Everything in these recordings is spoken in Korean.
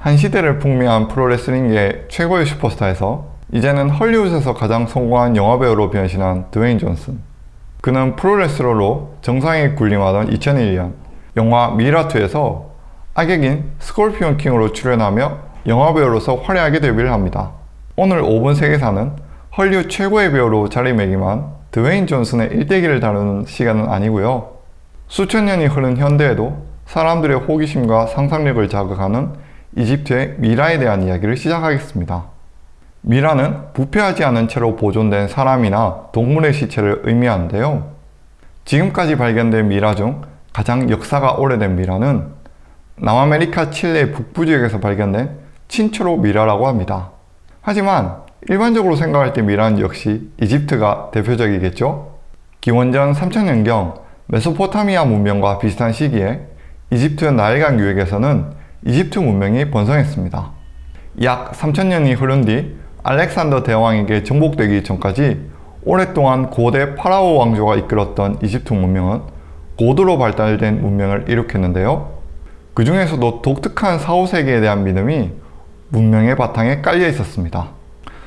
한 시대를 풍미한 프로레슬링계의 최고의 슈퍼스타에서 이제는 헐리우드에서 가장 성공한 영화배우로 변신한 드웨인 존슨 그는 프로레슬러로 정상에 군림하던 2001년 영화 미라2에서 악역인 스콜피온 킹으로 출연하며 영화배우로서 화려하게 데뷔를 합니다. 오늘 5분 세계사는 헐리우드 최고의 배우로 자리매김한 드웨인 존슨의 일대기를 다루는 시간은 아니고요. 수천 년이 흐른 현대에도 사람들의 호기심과 상상력을 자극하는 이집트의 미라에 대한 이야기를 시작하겠습니다. 미라는 부패하지 않은 채로 보존된 사람이나 동물의 시체를 의미하는데요. 지금까지 발견된 미라 중 가장 역사가 오래된 미라는 남아메리카 칠레 북부 지역에서 발견된 친초로 미라라고 합니다. 하지만 일반적으로 생각할 때 미라는 역시 이집트가 대표적이겠죠? 기원전 3000년경 메소포타미아 문명과 비슷한 시기에 이집트 나일강 유역에서는 이집트 문명이 번성했습니다. 약 3000년이 흐른 뒤 알렉산더 대왕에게 정복되기 전까지 오랫동안 고대 파라오 왕조가 이끌었던 이집트 문명은 고도로 발달된 문명을 일으켰는데요. 그 중에서도 독특한 사후세계에 대한 믿음이 문명의 바탕에 깔려 있었습니다.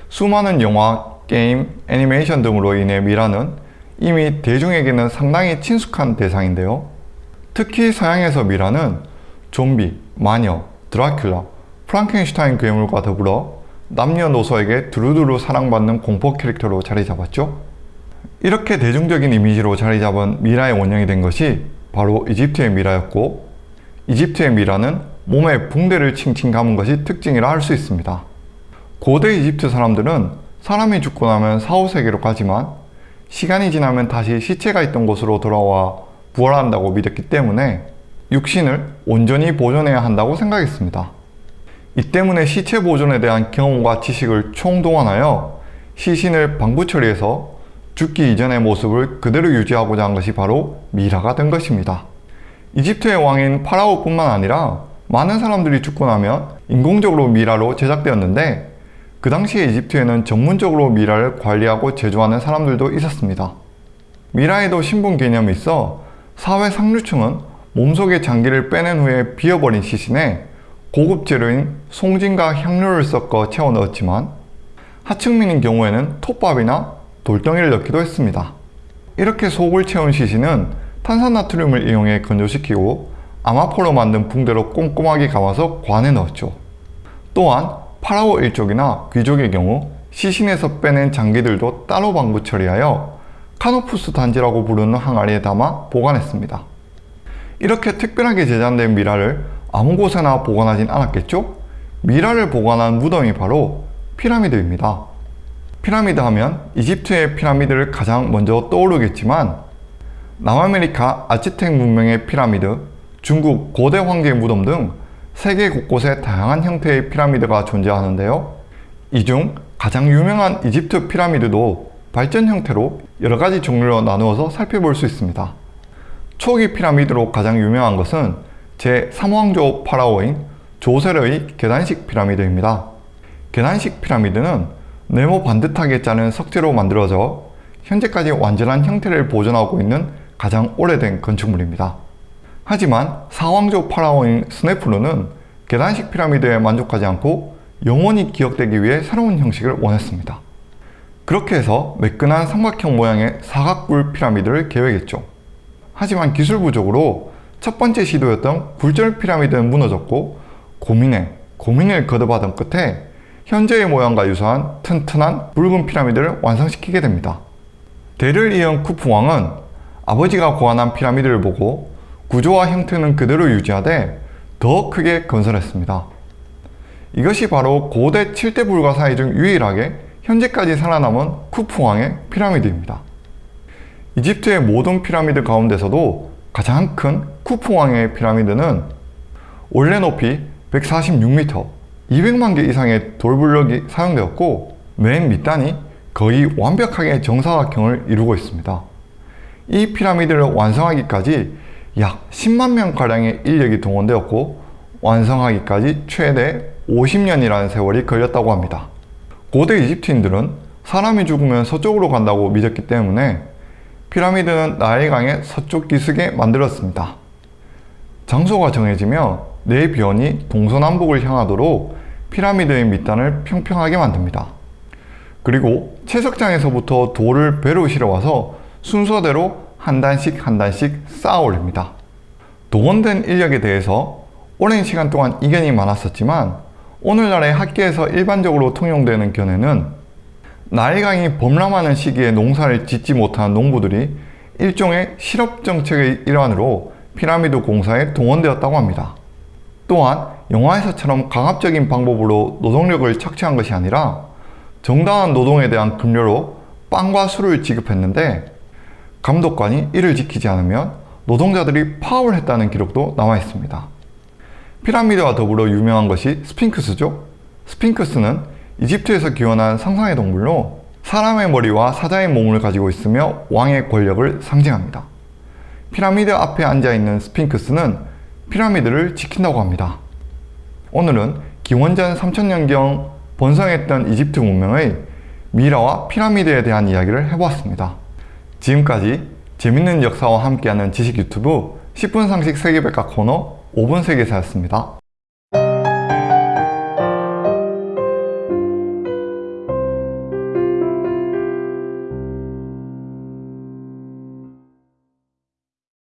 수많은 영화, 게임, 애니메이션 등으로 인해 미라는 이미 대중에게는 상당히 친숙한 대상인데요. 특히 서양에서 미라는 좀비, 마녀, 드라큘라, 프랑켄슈타인 괴물과 더불어 남녀노소에게 두루두루 사랑받는 공포 캐릭터로 자리 잡았죠. 이렇게 대중적인 이미지로 자리 잡은 미라의 원형이 된 것이 바로 이집트의 미라였고 이집트의 미라는 몸에 붕대를 칭칭 감은 것이 특징이라 할 수 있습니다. 고대 이집트 사람들은 사람이 죽고 나면 사후세계로 가지만 시간이 지나면 다시 시체가 있던 곳으로 돌아와 부활한다고 믿었기 때문에 육신을 온전히 보존해야 한다고 생각했습니다. 이 때문에 시체 보존에 대한 경험과 지식을 총동원하여 시신을 방부 처리해서 죽기 이전의 모습을 그대로 유지하고자 한 것이 바로 미라가 된 것입니다. 이집트의 왕인 파라오뿐만 아니라 많은 사람들이 죽고 나면 인공적으로 미라로 제작되었는데 그 당시에 이집트에는 전문적으로 미라를 관리하고 제조하는 사람들도 있었습니다. 미라에도 신분 개념이 있어 사회 상류층은 몸속의 장기를 빼낸 후에 비어버린 시신에 고급 재료인 송진과 향료를 섞어 채워 넣었지만 하층민인 경우에는 톱밥이나 돌덩이를 넣기도 했습니다. 이렇게 속을 채운 시신은 탄산나트륨을 이용해 건조시키고 아마포로 만든 붕대로 꼼꼼하게 감아서 관에 넣었죠. 또한 파라오 일족이나 귀족의 경우 시신에서 빼낸 장기들도 따로 방부 처리하여 카노푸스 단지라고 부르는 항아리에 담아 보관했습니다. 이렇게 특별하게 제작된 미라를 아무 곳에나 보관하진 않았겠죠? 미라를 보관한 무덤이 바로 피라미드입니다. 피라미드 하면 이집트의 피라미드를 가장 먼저 떠오르겠지만 남아메리카 아즈텍 문명의 피라미드, 중국 고대 황제 무덤 등 세계 곳곳에 다양한 형태의 피라미드가 존재하는데요. 이 중 가장 유명한 이집트 피라미드도 발전 형태로 여러가지 종류로 나누어서 살펴볼 수 있습니다. 초기 피라미드로 가장 유명한 것은 제3왕조 파라오인 조세르의 계단식 피라미드입니다. 계단식 피라미드는 네모 반듯하게 짜는 석재로 만들어져 현재까지 완전한 형태를 보존하고 있는 가장 오래된 건축물입니다. 하지만 사왕조 파라오인 스네프루는 계단식 피라미드에 만족하지 않고 영원히 기억되기 위해 새로운 형식을 원했습니다. 그렇게 해서 매끈한 삼각형 모양의 사각뿔 피라미드를 계획했죠. 하지만 기술 부족으로 첫 번째 시도였던 굴절 피라미드는 무너졌고 고민에 고민을 거듭하던 끝에 현재의 모양과 유사한 튼튼한 붉은 피라미드를 완성시키게 됩니다. 대를 이은 쿠프왕은 아버지가 고안한 피라미드를 보고 구조와 형태는 그대로 유지하되 더 크게 건설했습니다. 이것이 바로 고대 7대 불가사의 중 유일하게 현재까지 살아남은 쿠프왕의 피라미드입니다. 이집트의 모든 피라미드 가운데서도 가장 큰 쿠프왕의 피라미드는 원래 높이 146m, 200만 개 이상의 돌블럭이 사용되었고 맨 밑단이 거의 완벽하게 정사각형을 이루고 있습니다. 이 피라미드를 완성하기까지 약 10만 명가량의 인력이 동원되었고 완성하기까지 최대 50년이라는 세월이 걸렸다고 합니다. 고대 이집트인들은 사람이 죽으면 서쪽으로 간다고 믿었기 때문에 피라미드는 나일강의 서쪽 기슭에 만들었습니다. 장소가 정해지며 네 변이 동서남북을 향하도록 피라미드의 밑단을 평평하게 만듭니다. 그리고 채석장에서부터 돌을 배로 실어와서 순서대로 한 단씩 한 단씩 쌓아 올립니다. 동원된 인력에 대해서 오랜 시간 동안 이견이 많았었지만 오늘날의 학계에서 일반적으로 통용되는 견해는 나일강이 범람하는 시기에 농사를 짓지 못한 농부들이 일종의 실업정책의 일환으로 피라미드 공사에 동원되었다고 합니다. 또한 영화에서처럼 강압적인 방법으로 노동력을 착취한 것이 아니라 정당한 노동에 대한 급료로 빵과 술을 지급했는데 감독관이 이를 지키지 않으면 노동자들이 파업을 했다는 기록도 나와 있습니다. 피라미드와 더불어 유명한 것이 스핑크스죠. 스핑크스는 이집트에서 기원한 상상의 동물로 사람의 머리와 사자의 몸을 가지고 있으며 왕의 권력을 상징합니다. 피라미드 앞에 앉아있는 스핑크스는 피라미드를 지킨다고 합니다. 오늘은 기원전 3000년경 번성했던 이집트 문명의 미라와 피라미드에 대한 이야기를 해보았습니다. 지금까지 재밌는 역사와 함께하는 지식 유튜브 10분 상식 세계백과 코너 5분 세계사였습니다.